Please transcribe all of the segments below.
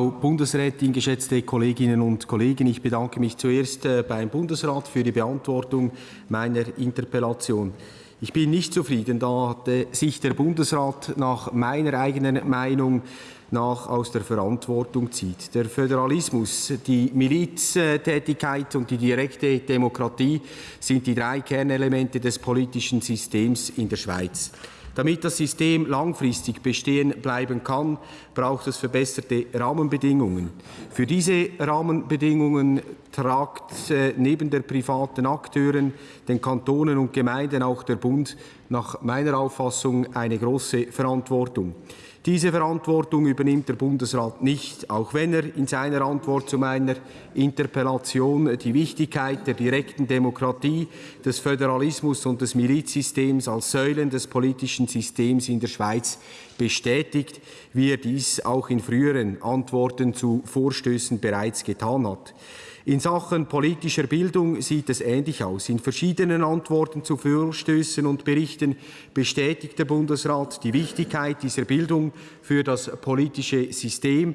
Frau Bundesrätin, geschätzte Kolleginnen und Kollegen, ich bedanke mich zuerst äh, beim Bundesrat für die Beantwortung meiner Interpellation. Ich bin nicht zufrieden, da sich der Bundesrat nach meiner eigenen Meinung nach aus der Verantwortung zieht. Der Föderalismus, die Miliztätigkeit und die direkte Demokratie sind die drei Kernelemente des politischen Systems in der Schweiz. Damit das System langfristig bestehen bleiben kann, braucht es verbesserte Rahmenbedingungen. Für diese Rahmenbedingungen tragt äh, neben der privaten Akteuren, den Kantonen und Gemeinden auch der Bund nach meiner Auffassung eine große Verantwortung. Diese Verantwortung übernimmt der Bundesrat nicht, auch wenn er in seiner Antwort zu meiner Interpellation die Wichtigkeit der direkten Demokratie, des Föderalismus und des Milizsystems als Säulen des politischen Systems in der Schweiz bestätigt, wie er dies auch in früheren Antworten zu Vorstößen bereits getan hat. In Sachen politischer Bildung sieht es ähnlich aus. In verschiedenen Antworten zu Vorstößen und Berichten bestätigt der Bundesrat die Wichtigkeit dieser Bildung für das politische System.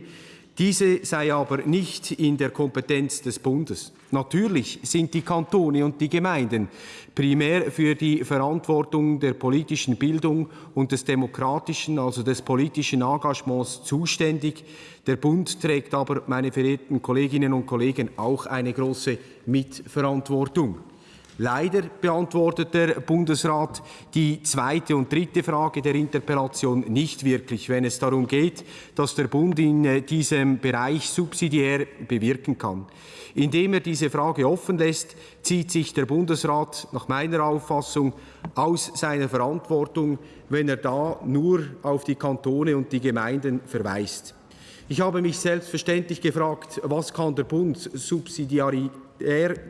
Diese sei aber nicht in der Kompetenz des Bundes. Natürlich sind die Kantone und die Gemeinden primär für die Verantwortung der politischen Bildung und des demokratischen, also des politischen Engagements zuständig. Der Bund trägt aber, meine verehrten Kolleginnen und Kollegen, auch eine große Mitverantwortung. Leider beantwortet der Bundesrat die zweite und dritte Frage der Interpellation nicht wirklich, wenn es darum geht, dass der Bund in äh, diesem Bereich subsidiär bewirken kann. Indem er diese Frage offen lässt, zieht sich der Bundesrat nach meiner Auffassung aus seiner Verantwortung, wenn er da nur auf die Kantone und die Gemeinden verweist. Ich habe mich selbstverständlich gefragt, was kann der Bund subsidiär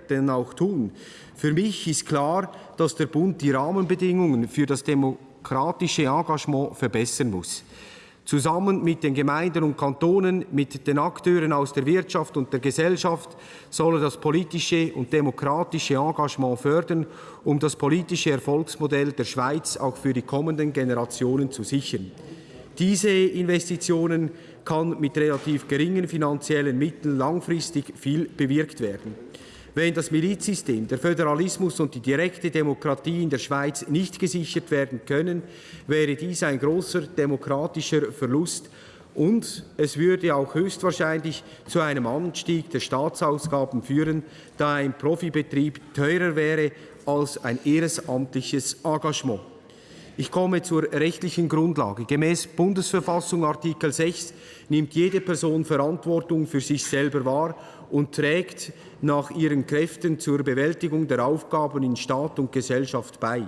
denn auch tun? Für mich ist klar, dass der Bund die Rahmenbedingungen für das demokratische Engagement verbessern muss. Zusammen mit den Gemeinden und Kantonen, mit den Akteuren aus der Wirtschaft und der Gesellschaft soll er das politische und demokratische Engagement fördern, um das politische Erfolgsmodell der Schweiz auch für die kommenden Generationen zu sichern. Diese Investitionen kann mit relativ geringen finanziellen Mitteln langfristig viel bewirkt werden. Wenn das Milizsystem, der Föderalismus und die direkte Demokratie in der Schweiz nicht gesichert werden können, wäre dies ein großer demokratischer Verlust und es würde auch höchstwahrscheinlich zu einem Anstieg der Staatsausgaben führen, da ein Profibetrieb teurer wäre als ein ehrenamtliches Engagement. Ich komme zur rechtlichen Grundlage. Gemäß Bundesverfassung Artikel 6 nimmt jede Person Verantwortung für sich selber wahr und trägt nach ihren Kräften zur Bewältigung der Aufgaben in Staat und Gesellschaft bei.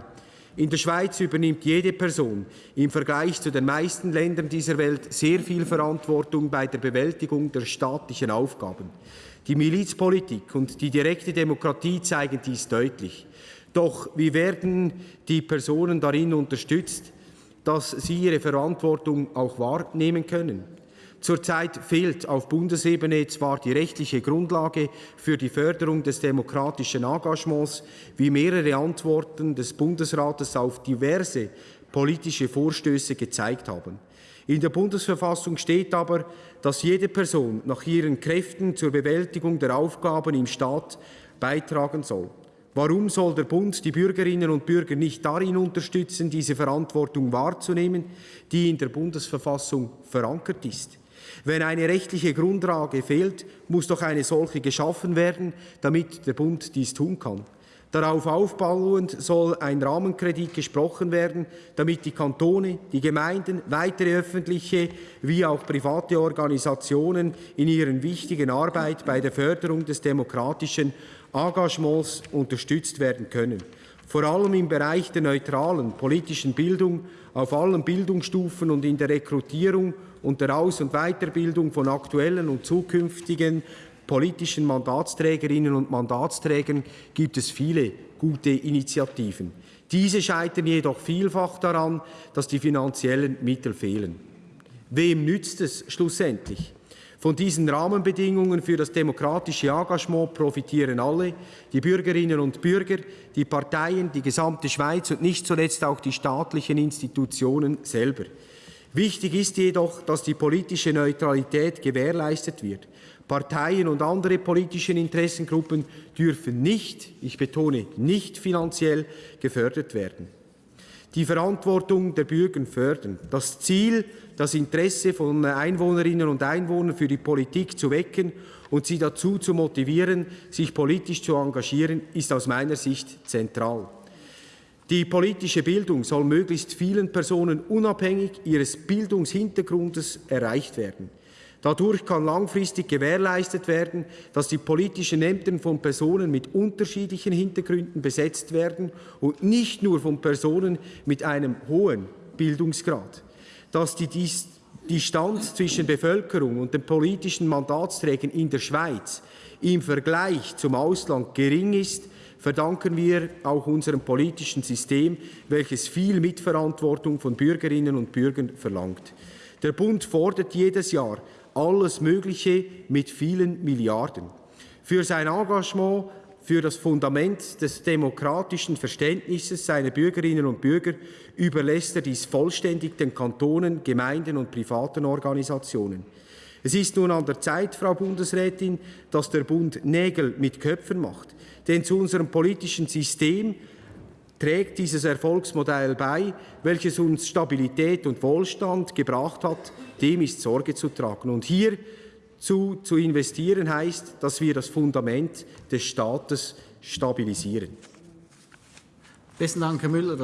In der Schweiz übernimmt jede Person im Vergleich zu den meisten Ländern dieser Welt sehr viel Verantwortung bei der Bewältigung der staatlichen Aufgaben. Die Milizpolitik und die direkte Demokratie zeigen dies deutlich. Doch wie werden die Personen darin unterstützt, dass sie ihre Verantwortung auch wahrnehmen können? Zurzeit fehlt auf Bundesebene zwar die rechtliche Grundlage für die Förderung des demokratischen Engagements, wie mehrere Antworten des Bundesrates auf diverse politische Vorstöße gezeigt haben. In der Bundesverfassung steht aber, dass jede Person nach ihren Kräften zur Bewältigung der Aufgaben im Staat beitragen soll. Warum soll der Bund die Bürgerinnen und Bürger nicht darin unterstützen, diese Verantwortung wahrzunehmen, die in der Bundesverfassung verankert ist? Wenn eine rechtliche Grundlage fehlt, muss doch eine solche geschaffen werden, damit der Bund dies tun kann. Darauf aufbauend soll ein Rahmenkredit gesprochen werden, damit die Kantone, die Gemeinden, weitere öffentliche wie auch private Organisationen in ihrer wichtigen Arbeit bei der Förderung des demokratischen Engagements unterstützt werden können. Vor allem im Bereich der neutralen politischen Bildung auf allen Bildungsstufen und in der Rekrutierung und der Aus- und Weiterbildung von aktuellen und zukünftigen politischen Mandatsträgerinnen und Mandatsträgern gibt es viele gute Initiativen. Diese scheitern jedoch vielfach daran, dass die finanziellen Mittel fehlen. Wem nützt es schlussendlich? Von diesen Rahmenbedingungen für das demokratische Engagement profitieren alle, die Bürgerinnen und Bürger, die Parteien, die gesamte Schweiz und nicht zuletzt auch die staatlichen Institutionen selber. Wichtig ist jedoch, dass die politische Neutralität gewährleistet wird. Parteien und andere politische Interessengruppen dürfen nicht, ich betone nicht finanziell, gefördert werden. Die Verantwortung der Bürger fördern. Das Ziel, das Interesse von Einwohnerinnen und Einwohnern für die Politik zu wecken und sie dazu zu motivieren, sich politisch zu engagieren, ist aus meiner Sicht zentral. Die politische Bildung soll möglichst vielen Personen unabhängig ihres Bildungshintergrundes erreicht werden. Dadurch kann langfristig gewährleistet werden, dass die politischen Ämter von Personen mit unterschiedlichen Hintergründen besetzt werden und nicht nur von Personen mit einem hohen Bildungsgrad. Dass die Distanz zwischen Bevölkerung und den politischen Mandatsträgern in der Schweiz im Vergleich zum Ausland gering ist, verdanken wir auch unserem politischen System, welches viel Mitverantwortung von Bürgerinnen und Bürgern verlangt. Der Bund fordert jedes Jahr alles Mögliche mit vielen Milliarden. Für sein Engagement für das Fundament des demokratischen Verständnisses seiner Bürgerinnen und Bürger überlässt er dies vollständig den Kantonen, Gemeinden und privaten Organisationen. Es ist nun an der Zeit, Frau Bundesrätin, dass der Bund Nägel mit Köpfen macht. Denn zu unserem politischen System trägt dieses Erfolgsmodell bei, welches uns Stabilität und Wohlstand gebracht hat, dem ist Sorge zu tragen. Und hier zu, zu investieren heißt, dass wir das Fundament des Staates stabilisieren. Besten Dank, Herr Müller.